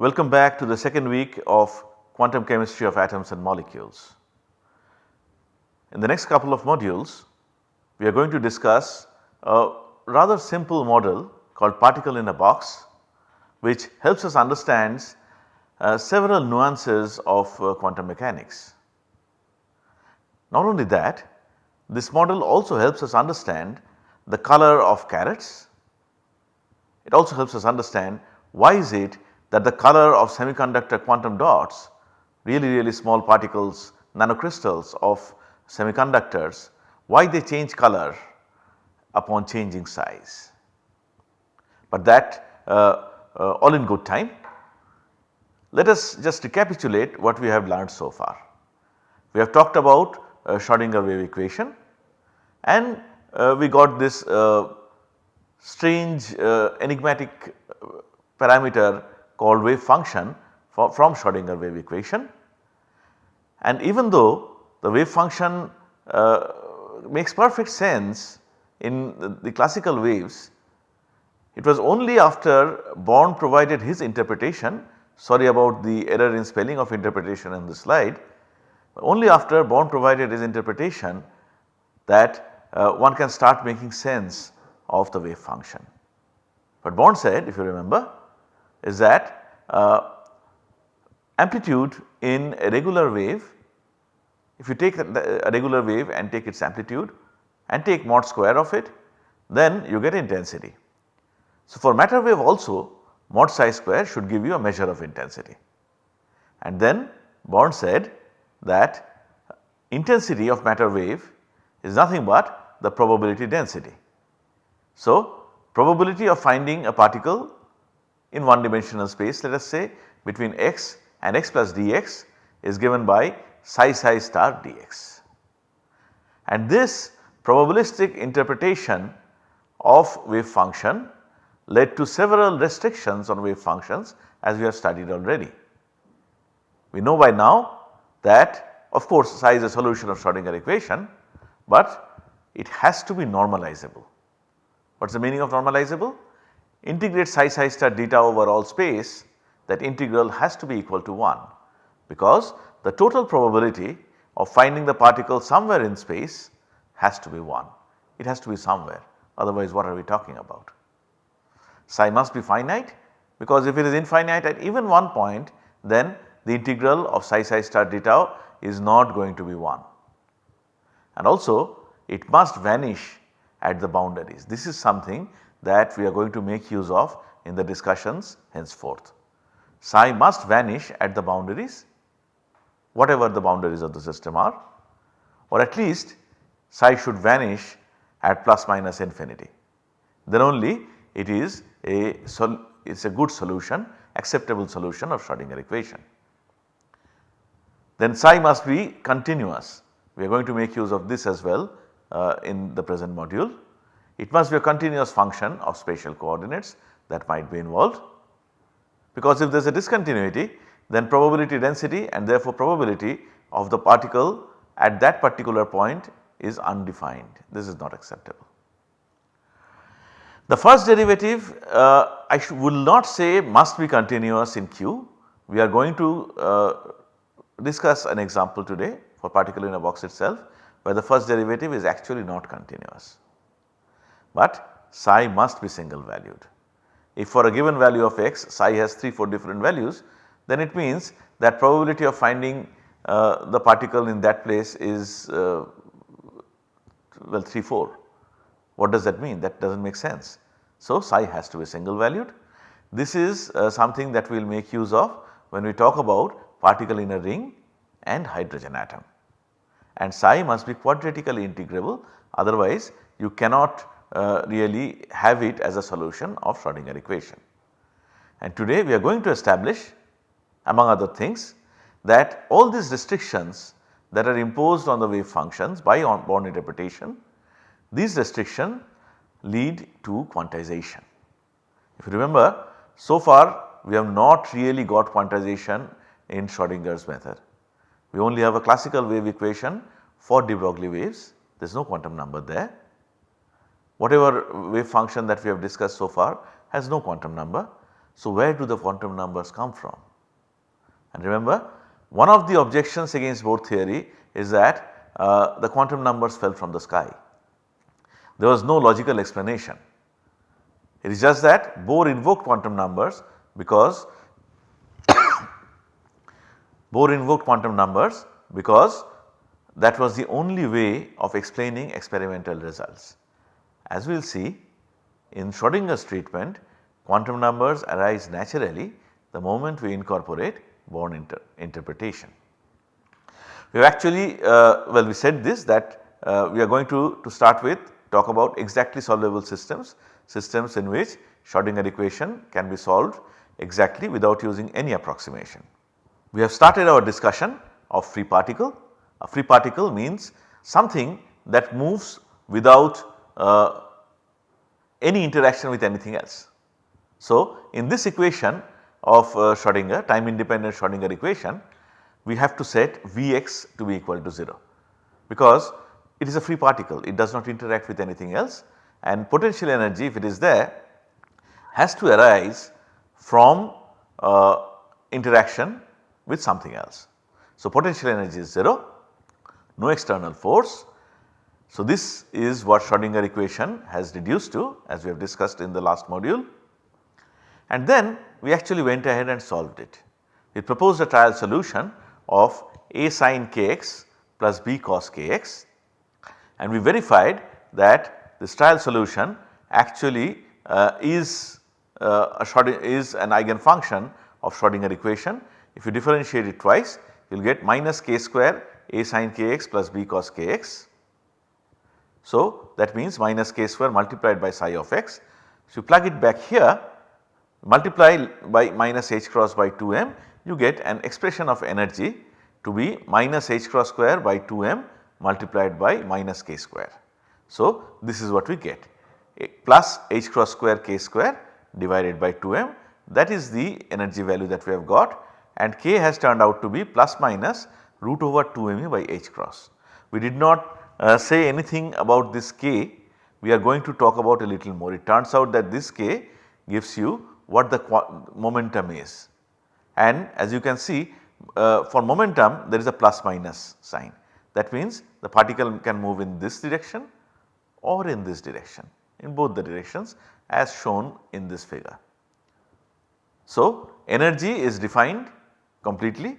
Welcome back to the second week of quantum chemistry of atoms and molecules. In the next couple of modules, we are going to discuss a rather simple model called particle in a box which helps us understand uh, several nuances of uh, quantum mechanics. Not only that, this model also helps us understand the color of carrots. It also helps us understand why is it that the color of semiconductor quantum dots really really small particles nanocrystals of semiconductors why they change color upon changing size. But that uh, uh, all in good time. Let us just recapitulate what we have learned so far. We have talked about uh, Schrodinger wave equation and uh, we got this uh, strange uh, enigmatic parameter called wave function for, from Schrodinger wave equation. And even though the wave function uh, makes perfect sense in the, the classical waves, it was only after Born provided his interpretation, sorry about the error in spelling of interpretation in the slide, only after Born provided his interpretation that uh, one can start making sense of the wave function. But Born said if you remember is that uh, amplitude in a regular wave if you take a regular wave and take its amplitude and take mod square of it then you get intensity. So, for matter wave also mod psi square should give you a measure of intensity. And then Born said that intensity of matter wave is nothing but the probability density. So, probability of finding a particle in one dimensional space let us say between x and x plus dx is given by psi psi star dx. And this probabilistic interpretation of wave function led to several restrictions on wave functions as we have studied already. We know by now that of course psi is a solution of Schrodinger equation, but it has to be normalizable. What is the meaning of normalizable? Integrate psi psi star theta over all space that integral has to be equal to 1 because the total probability of finding the particle somewhere in space has to be 1. It has to be somewhere otherwise what are we talking about? Psi must be finite because if it is infinite at even one point then the integral of psi psi star d tau is not going to be 1. And also it must vanish at the boundaries. This is something that we are going to make use of in the discussions henceforth. Psi must vanish at the boundaries whatever the boundaries of the system are or at least psi should vanish at plus minus infinity. Then only it is a it is a good solution acceptable solution of Schrodinger equation. Then psi must be continuous we are going to make use of this as well uh, in the present module. It must be a continuous function of spatial coordinates that might be involved because if there is a discontinuity then probability density and therefore probability of the particle at that particular point is undefined. This is not acceptable. The first derivative uh, I will not say must be continuous in Q. We are going to uh, discuss an example today for particle in a box itself where the first derivative is actually not continuous. But psi must be single valued. If for a given value of x psi has 3 4 different values then it means that probability of finding uh, the particle in that place is uh, well 3 4. What does that mean? That does not make sense. So, psi has to be single valued. This is uh, something that we will make use of when we talk about particle in a ring and hydrogen atom. And psi must be quadratically integrable otherwise you cannot uh, really have it as a solution of Schrodinger equation. And today we are going to establish among other things that all these restrictions that are imposed on the wave functions by Born interpretation, these restrictions lead to quantization. If you remember so far we have not really got quantization in Schrodinger's method. We only have a classical wave equation for de Broglie waves, there is no quantum number there. Whatever wave function that we have discussed so far has no quantum number So, where do the quantum numbers come from? And remember one of the objections against Bohr theory is that uh, the quantum numbers fell from the sky. There was no logical explanation. It is just that Bohr invoked quantum numbers because Bohr invoked quantum numbers because that was the only way of explaining experimental results. As we will see in Schrodinger's treatment quantum numbers arise naturally the moment we incorporate Born inter interpretation. We have actually uh, well we said this that uh, we are going to, to start with talk about exactly solvable systems, systems in which Schrodinger equation can be solved exactly without using any approximation. We have started our discussion of free particle. A free particle means something that moves without uh, any interaction with anything else. So, in this equation of uh, Schrodinger time independent Schrodinger equation we have to set Vx to be equal to 0 because it is a free particle it does not interact with anything else and potential energy if it is there has to arise from uh, interaction with something else. So, potential energy is 0 no external force. So, this is what Schrodinger equation has reduced to as we have discussed in the last module and then we actually went ahead and solved it. We proposed a trial solution of a sin kx plus b cos kx and we verified that this trial solution actually uh, is uh, is an eigenfunction of Schrodinger equation. If you differentiate it twice you will get minus k square a sin kx plus b cos kx. So that means minus k square multiplied by psi of x. So you plug it back here multiply by minus h cross by 2m you get an expression of energy to be minus h cross square by 2m multiplied by minus k square. So, this is what we get plus h cross square k square divided by 2m that is the energy value that we have got and k has turned out to be plus minus root over 2me by h cross. We did not uh, say anything about this k we are going to talk about a little more. It turns out that this k gives you what the momentum is. And as you can see uh, for momentum there is a plus minus sign that means the particle can move in this direction or in this direction in both the directions as shown in this figure. So, energy is defined completely,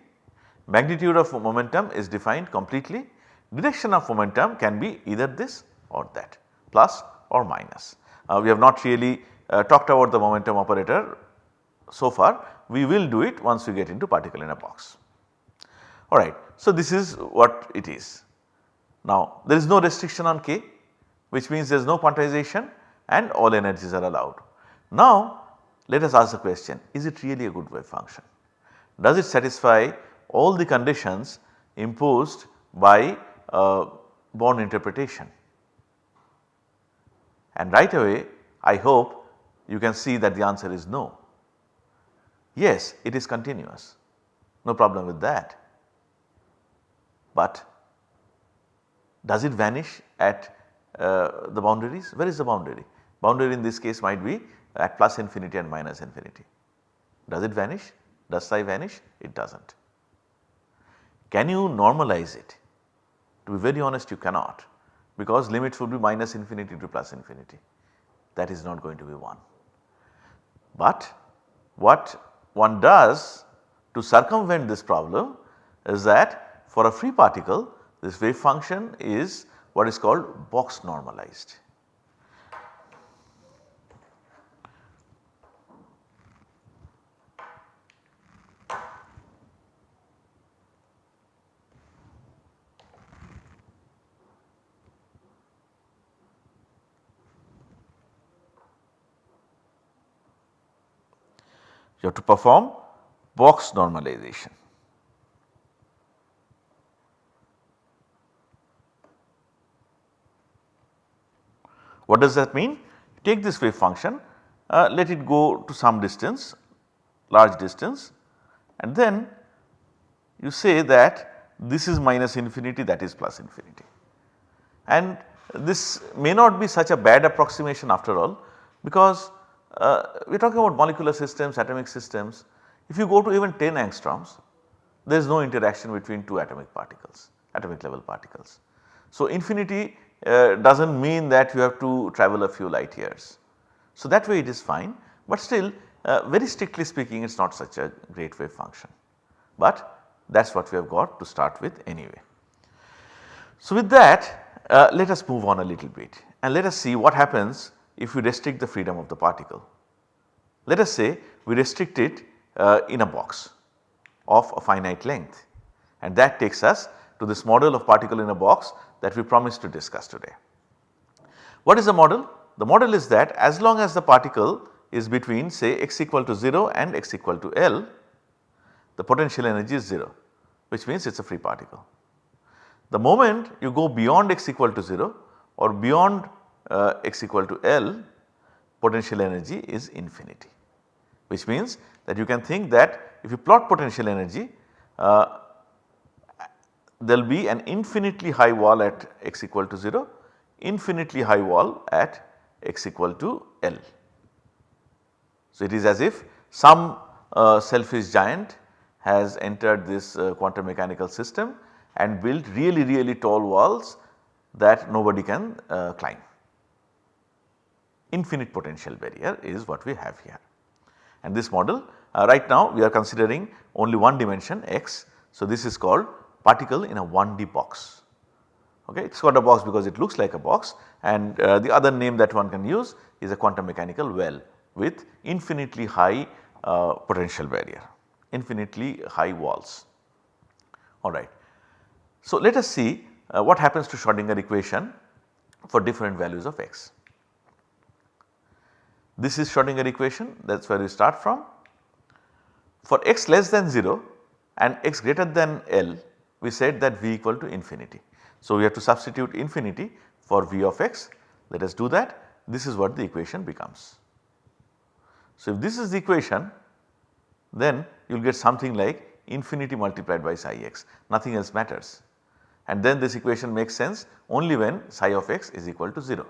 magnitude of momentum is defined completely, direction of momentum can be either this or that plus or minus. Uh, we have not really uh, talked about the momentum operator so far we will do it once we get into particle in a box. Alright. So, this is what it is. Now there is no restriction on k which means there is no quantization and all energies are allowed. Now let us ask the question is it really a good wave function? Does it satisfy all the conditions imposed by uh, Born interpretation? And right away I hope you can see that the answer is no. Yes, it is continuous, no problem with that. But does it vanish at uh, the boundaries? Where is the boundary? Boundary in this case might be at plus infinity and minus infinity. Does it vanish? Does psi vanish? It does not. Can you normalize it? To be very honest you cannot because limits would be minus infinity to plus infinity that is not going to be 1. But what one does to circumvent this problem is that for a free particle this wave function is what is called box normalized. You have to perform box normalization. What does that mean? Take this wave function, uh, let it go to some distance, large distance and then you say that this is minus infinity that is plus infinity. And this may not be such a bad approximation after all because uh, we are talking about molecular systems, atomic systems. If you go to even 10 angstroms, there is no interaction between two atomic particles, atomic level particles. So, infinity uh, does not mean that you have to travel a few light years. So, that way it is fine, but still uh, very strictly speaking it is not such a great wave function, but that is what we have got to start with anyway. So, with that uh, let us move on a little bit and let us see what happens if we restrict the freedom of the particle. Let us say we restrict it uh, in a box of a finite length and that takes us to this model of particle in a box that we promised to discuss today. What is the model? The model is that as long as the particle is between say x equal to 0 and x equal to L, the potential energy is 0 which means it is a free particle. The moment you go beyond x equal to 0 or beyond uh, x equal to L, potential energy is infinity which means that you can think that if you plot potential energy uh, there will be an infinitely high wall at x equal to 0, infinitely high wall at x equal to L. So, it is as if some uh, selfish giant has entered this uh, quantum mechanical system and built really really tall walls that nobody can uh, climb. Infinite potential barrier is what we have here. And this model uh, right now we are considering only one dimension x. So, this is called particle in a 1D box. Okay, it is called a box because it looks like a box and uh, the other name that one can use is a quantum mechanical well with infinitely high uh, potential barrier, infinitely high walls. Alright. So, let us see uh, what happens to Schrodinger equation for different values of x. This is Schrodinger equation that is where we start from. For x less than 0 and x greater than L we said that v equal to infinity. So, we have to substitute infinity for v of x let us do that this is what the equation becomes. So, if this is the equation then you will get something like infinity multiplied by psi x nothing else matters and then this equation makes sense only when psi of x is equal to 0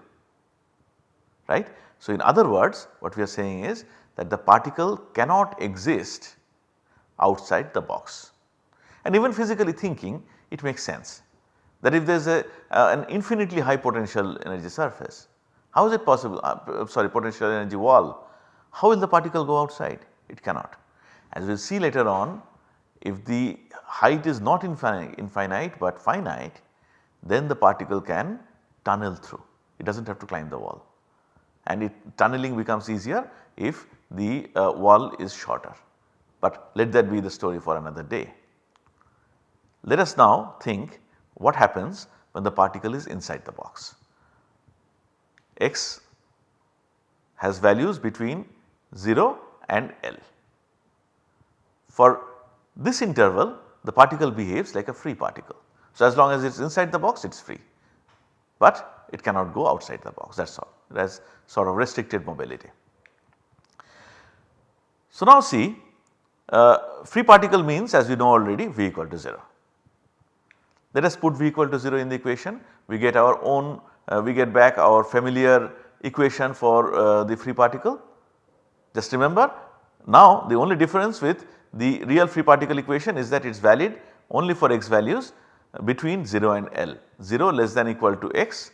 right. So, in other words what we are saying is that the particle cannot exist outside the box. And even physically thinking it makes sense. That if there is a uh, an infinitely high potential energy surface how is it possible uh, sorry potential energy wall how will the particle go outside? It cannot. As we will see later on if the height is not infinite, infinite but finite then the particle can tunnel through. It does not have to climb the wall and it tunneling becomes easier if the uh, wall is shorter. But let that be the story for another day. Let us now think what happens when the particle is inside the box. x has values between 0 and L. For this interval the particle behaves like a free particle. So, as long as it is inside the box it is free, but it cannot go outside the box that is all it has sort of restricted mobility. So, now see uh, free particle means as we know already V equal to 0. Let us put V equal to 0 in the equation, we get our own, uh, we get back our familiar equation for uh, the free particle. Just remember now the only difference with the real free particle equation is that it is valid only for x values between 0 and L, 0 less than equal to x,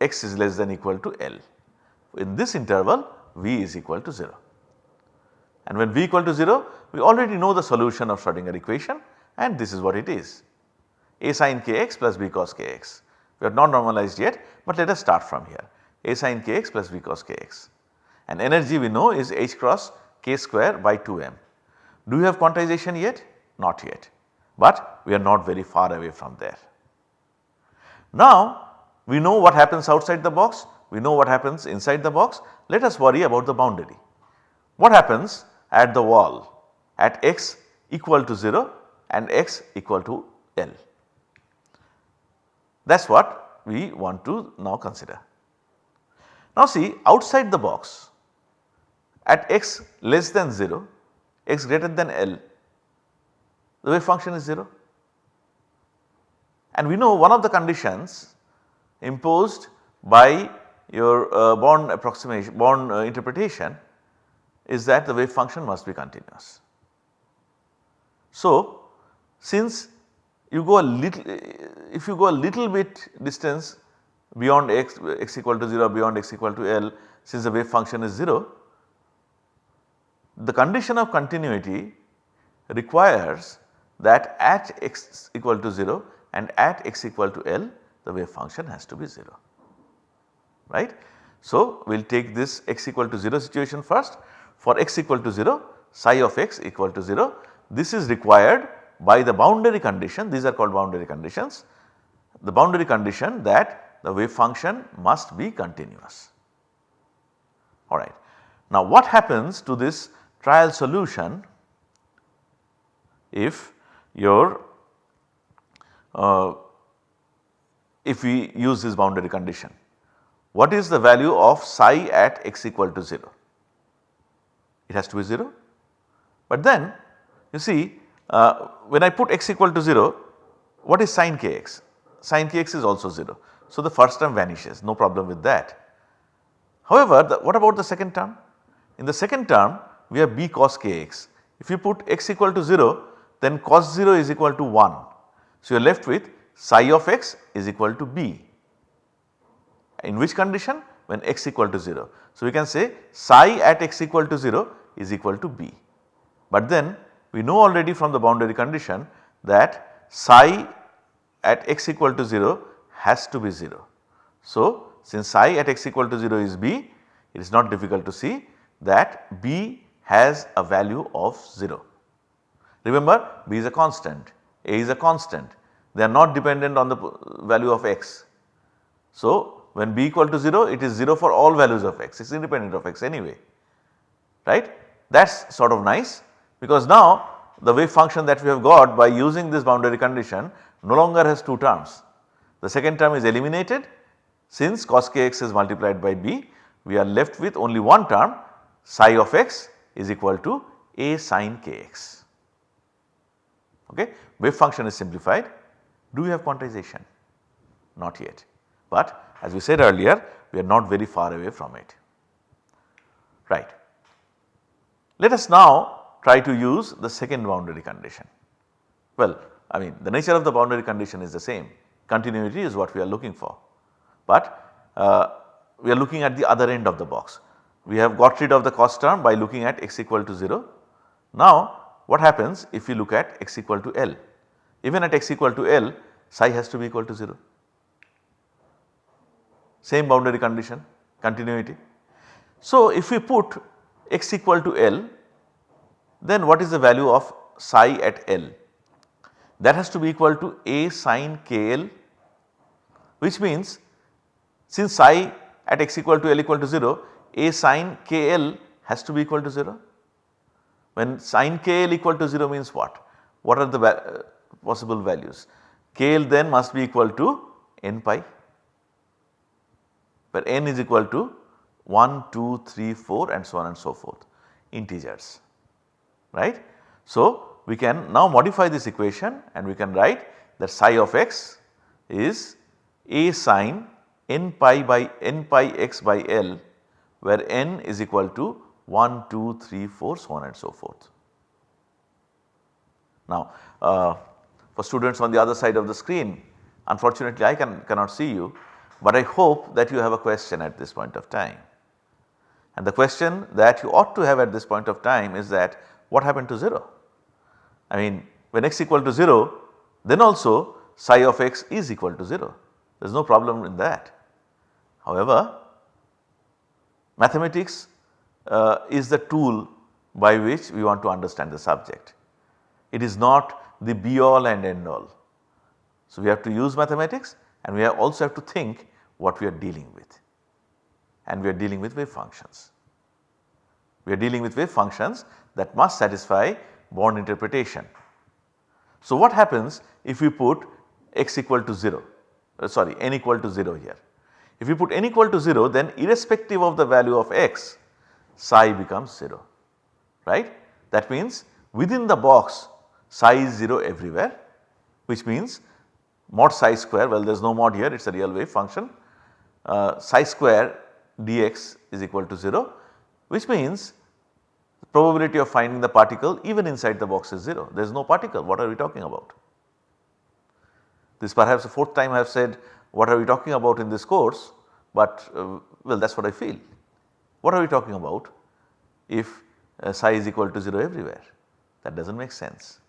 x is less than equal to L. In this interval V is equal to 0 and when V equal to 0 we already know the solution of Schrodinger equation and this is what it is a sin kx plus b cos kx. We are not normalized yet, but let us start from here a sin kx plus b cos kx and energy we know is h cross k square by 2m. Do you have quantization yet? Not yet, but we are not very far away from there. Now we know what happens outside the box, we know what happens inside the box, let us worry about the boundary. What happens at the wall at x equal to 0 and x equal to L? That is what we want to now consider. Now see outside the box at x less than 0, x greater than L, the wave function is 0. And we know one of the conditions imposed by your uh, approximation, Born uh, interpretation is that the wave function must be continuous. So, since you go a little, if you go a little bit distance beyond x, x equal to 0, beyond x equal to L, since the wave function is 0, the condition of continuity requires that at x equal to 0 and at x equal to L the wave function has to be 0 right. So, we will take this x equal to 0 situation first for x equal to 0 psi of x equal to 0 this is required by the boundary condition these are called boundary conditions the boundary condition that the wave function must be continuous alright. Now what happens to this trial solution if your uh, if we use this boundary condition. What is the value of psi at x equal to 0? It has to be 0. But then you see uh, when I put x equal to 0 what is sin kx? Sin kx is also 0. So the first term vanishes no problem with that. However, the, what about the second term? In the second term we have b cos kx. If you put x equal to 0 then cos 0 is equal to 1. So you are left with psi of x is equal to b. In which condition? When x equal to 0. So we can say psi at x equal to 0 is equal to b. But then we know already from the boundary condition that psi at x equal to 0 has to be 0. So since psi at x equal to 0 is b, it is not difficult to see that b has a value of 0. Remember b is a constant, a is a constant they are not dependent on the value of x. So when b equal to 0 it is 0 for all values of x it is independent of x anyway right. That is sort of nice because now the wave function that we have got by using this boundary condition no longer has 2 terms. The second term is eliminated since cos kx is multiplied by b we are left with only one term psi of x is equal to a sin kx. Okay. Wave function is simplified. Do we have quantization? Not yet, but as we said earlier we are not very far away from it. Right. Let us now try to use the second boundary condition. Well, I mean the nature of the boundary condition is the same, continuity is what we are looking for, but uh, we are looking at the other end of the box. We have got rid of the cos term by looking at x equal to 0. Now what happens if we look at x equal to L? Even at x equal to L psi has to be equal to 0. Same boundary condition continuity. So if we put x equal to L then what is the value of psi at L? That has to be equal to A sin KL which means since psi at x equal to L equal to 0 A sin KL has to be equal to 0. When sin KL equal to 0 means what? What are the possible values? KL then must be equal to n pi where n is equal to 1, 2, 3, 4 and so on and so forth integers right. So, we can now modify this equation and we can write that psi of x is a sin n pi by n pi x by L where n is equal to 1, 2, 3, 4 so on and so forth. Now uh, for students on the other side of the screen unfortunately I can, cannot see you but I hope that you have a question at this point of time. And the question that you ought to have at this point of time is that what happened to 0? I mean when x equal to 0 then also psi of x is equal to 0 there is no problem in that. However, mathematics uh, is the tool by which we want to understand the subject. It is not the be all and end all. So, we have to use mathematics and we also have to think what we are dealing with and we are dealing with wave functions. We are dealing with wave functions that must satisfy Born interpretation. So, what happens if we put x equal to 0 uh, sorry n equal to 0 here. If we put n equal to 0 then irrespective of the value of x psi becomes 0 right. That means within the box psi is 0 everywhere which means mod psi square well there is no mod here it is a real wave function uh, psi square dx is equal to 0 which means the probability of finding the particle even inside the box is 0 there is no particle what are we talking about. This perhaps the fourth time I have said what are we talking about in this course but uh, well that is what I feel. What are we talking about if uh, psi is equal to 0 everywhere that does not make sense.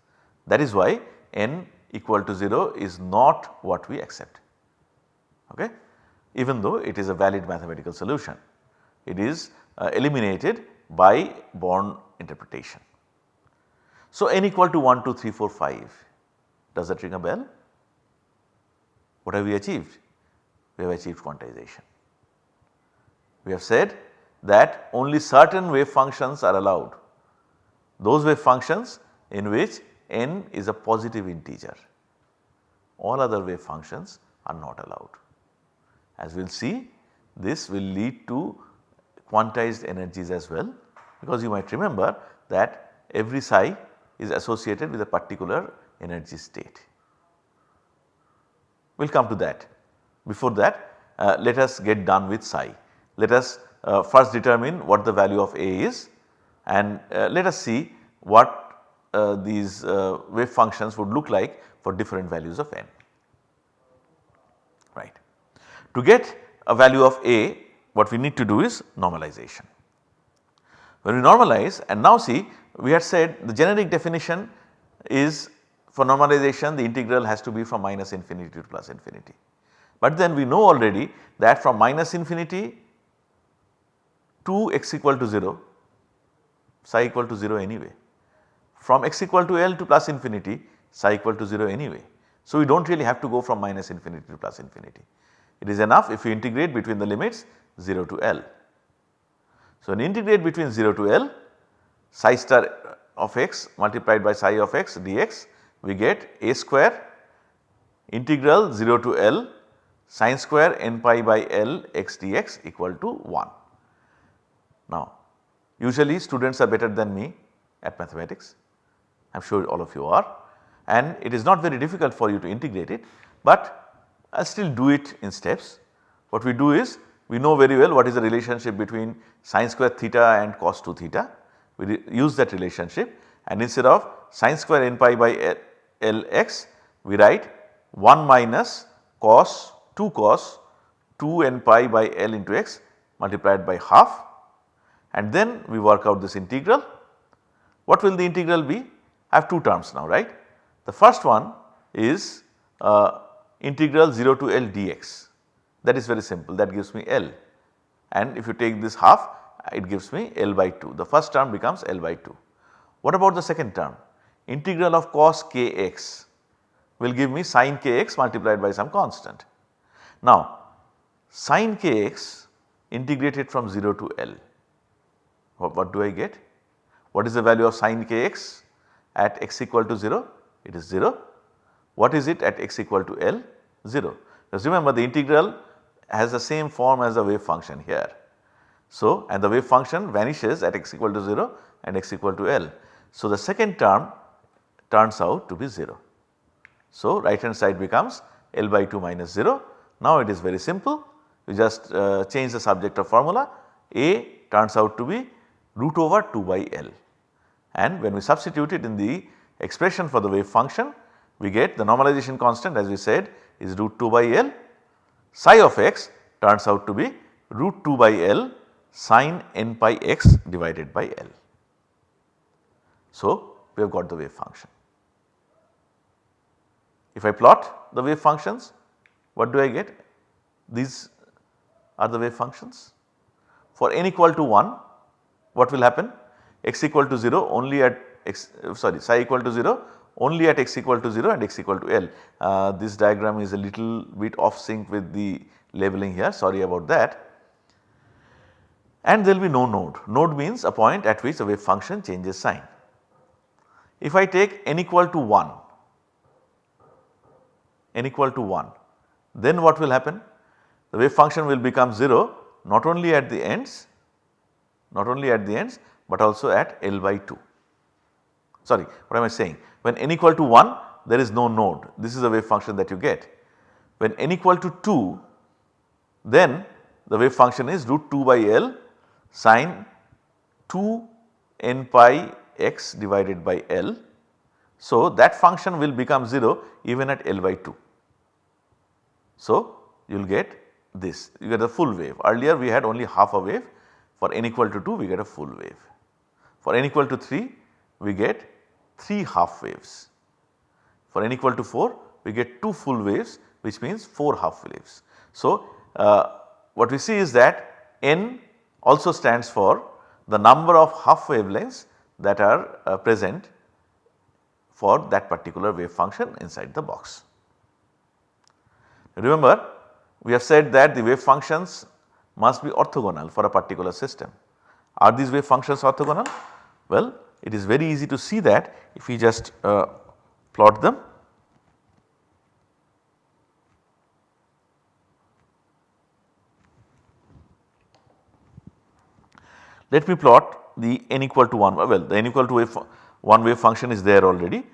That is why n equal to 0 is not what we accept okay even though it is a valid mathematical solution. It is uh, eliminated by Born interpretation. So, n equal to 1, 2, 3, 4, 5 does that ring a bell? What have we achieved? We have achieved quantization. We have said that only certain wave functions are allowed. Those wave functions in which n is a positive integer, all other wave functions are not allowed. As we will see this will lead to quantized energies as well because you might remember that every psi is associated with a particular energy state. We will come to that. Before that uh, let us get done with psi. Let us uh, first determine what the value of A is and uh, let us see what these uh, wave functions would look like for different values of n. Right. To get a value of A what we need to do is normalization. When we normalize and now see we had said the generic definition is for normalization the integral has to be from minus infinity to plus infinity. But then we know already that from minus infinity to x equal to 0 psi equal to 0 anyway. From x equal to L to plus infinity psi equal to 0 anyway. So, we do not really have to go from minus infinity to plus infinity. It is enough if you integrate between the limits 0 to L. So, when integrate between 0 to L psi star of x multiplied by psi of x dx we get a square integral 0 to L sine square n pi by L x dx equal to 1. Now usually students are better than me at mathematics I am sure all of you are and it is not very difficult for you to integrate it but I still do it in steps. What we do is we know very well what is the relationship between sine square theta and cos 2 theta. We use that relationship and instead of sine square n pi by L x we write 1 minus cos 2 cos 2 n pi by L into x multiplied by half and then we work out this integral. What will the integral be? I have two terms now right. The first one is uh, integral 0 to L dx that is very simple that gives me L and if you take this half it gives me L by 2 the first term becomes L by 2. What about the second term integral of cos kx will give me sin kx multiplied by some constant. Now sin kx integrated from 0 to L what, what do I get? What is the value of sin kx at x equal to 0? It is 0 what is it at x equal to L? 0. Just remember the integral has the same form as the wave function here. So, and the wave function vanishes at x equal to 0 and x equal to L. So, the second term turns out to be 0. So, right hand side becomes L by 2 minus 0. Now, it is very simple you just uh, change the subject of formula A turns out to be root over 2 by L and when we substitute it in the expression for the wave function we get the normalization constant as we said is root 2 by L psi of x turns out to be root 2 by L sine n pi x divided by L. So, we have got the wave function. If I plot the wave functions what do I get? These are the wave functions. For n equal to 1 what will happen? X equal to 0 only at x sorry psi equal to 0 only at x equal to 0 and x equal to L. Uh, this diagram is a little bit off sync with the labeling here sorry about that. And there will be no node, node means a point at which the wave function changes sign. If I take n equal to 1, n equal to 1 then what will happen? The wave function will become 0 not only at the ends, not only at the ends but also at L by 2. Sorry what am I saying? When n equal to 1 there is no node this is the wave function that you get. When n equal to 2 then the wave function is root 2 by L sine 2 n pi x divided by L. So, that function will become 0 even at L by 2. So, you will get this you get a full wave earlier we had only half a wave for n equal to 2 we get a full wave. For n equal to 3 we get 3 half waves. For n equal to 4 we get 2 full waves which means 4 half waves. So, uh, what we see is that n also stands for the number of half wavelengths that are uh, present for that particular wave function inside the box. Remember we have said that the wave functions must be orthogonal for a particular system. Are these wave functions orthogonal? Well, it is very easy to see that if we just uh, plot them. Let me plot the n equal to 1 well the n equal to wave 1 wave function is there already.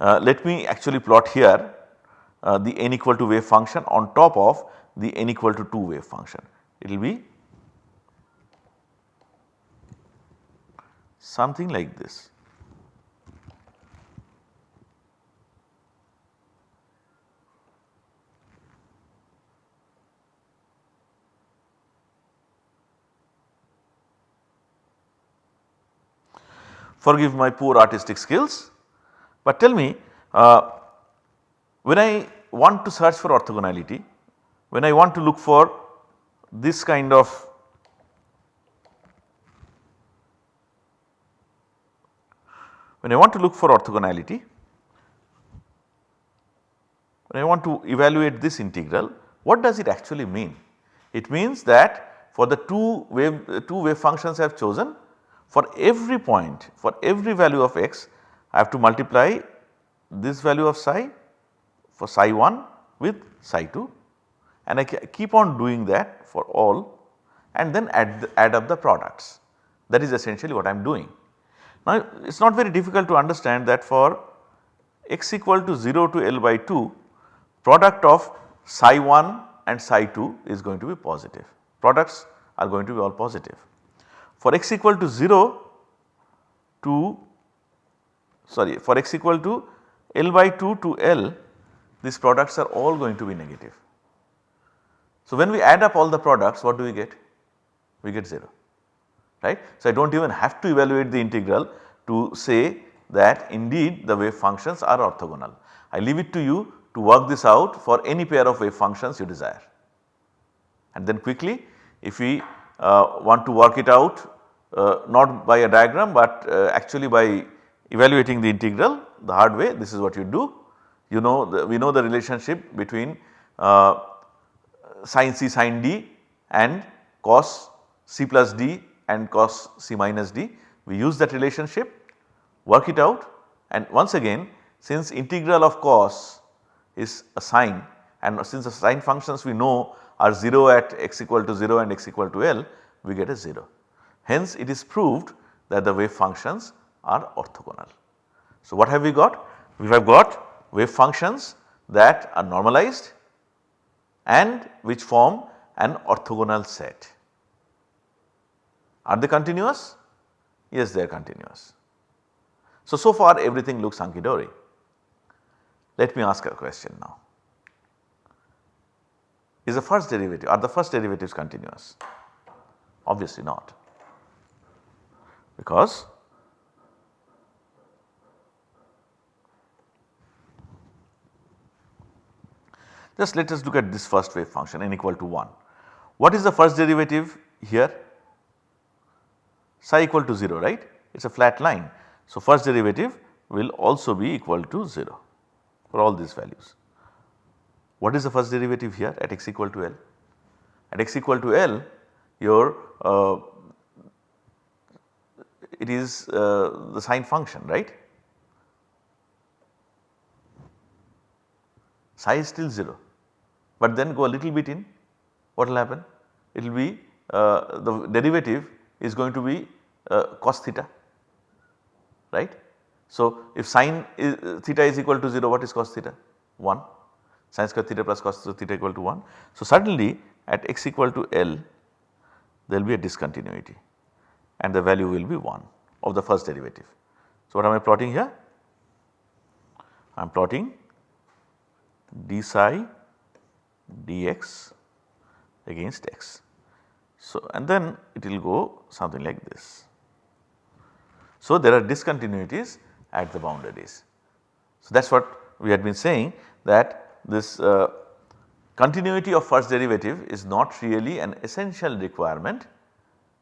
Uh, let me actually plot here uh, the n equal to wave function on top of the n equal to 2 wave function. It will be something like this. Forgive my poor artistic skills, but tell me uh, when I want to search for orthogonality, when I want to look for this kind of when I want to look for orthogonality, when I want to evaluate this integral, what does it actually mean? It means that for the two wave, two wave functions I have chosen, for every point, for every value of x, I have to multiply this value of psi for psi 1 with psi 2 and I keep on doing that for all and then add, the, add up the products. That is essentially what I am doing. Now it is not very difficult to understand that for x equal to 0 to L by 2 product of psi 1 and psi 2 is going to be positive. Products are going to be all positive. For x equal to 0 to sorry for x equal to L by 2 to L these products are all going to be negative. So, when we add up all the products what do we get? We get 0 right. So, I do not even have to evaluate the integral to say that indeed the wave functions are orthogonal. I leave it to you to work this out for any pair of wave functions you desire. And then quickly if we uh, want to work it out uh, not by a diagram but uh, actually by evaluating the integral the hard way this is what you do. You know the, we know the relationship between uh, sin c sin d and cos c plus d and cos c minus d. We use that relationship work it out and once again since integral of cos is a sine and since the sine functions we know are 0 at x equal to 0 and x equal to L we get a 0. Hence it is proved that the wave functions are orthogonal. So what have we got? We have got wave functions that are normalized and which form an orthogonal set. Are they continuous? Yes they are continuous. So, so far everything looks hunky dory. Let me ask a question now. Is the first derivative, are the first derivatives continuous? Obviously not because just let us look at this first wave function n equal to 1. What is the first derivative here? Psi equal to 0 right it is a flat line. So, first derivative will also be equal to 0 for all these values. What is the first derivative here at x equal to L? At x equal to L your uh, it is uh, the sine function right. Psi is still 0 but then go a little bit in what will happen? It will be uh, the derivative is going to be uh, cos theta right. So, if sine is, theta is equal to 0 what is cos theta? 1. sin square theta plus cos theta equal to 1. So, suddenly at x equal to L there will be a discontinuity and the value will be 1 of the first derivative. So, what am I plotting here? I am plotting d psi dx against x. So, and then it will go something like this. So, there are discontinuities at the boundaries. So, that is what we had been saying that this uh, continuity of first derivative is not really an essential requirement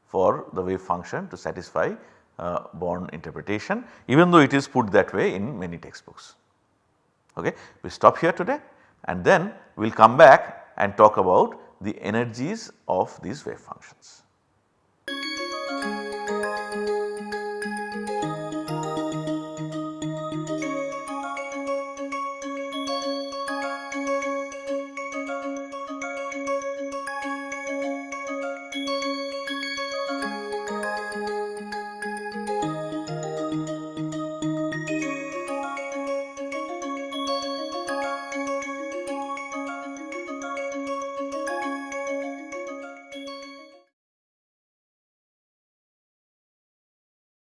for the wave function to satisfy uh, Born interpretation even though it is put that way in many textbooks. Okay. We stop here today and then we will come back and talk about the energies of these wave functions.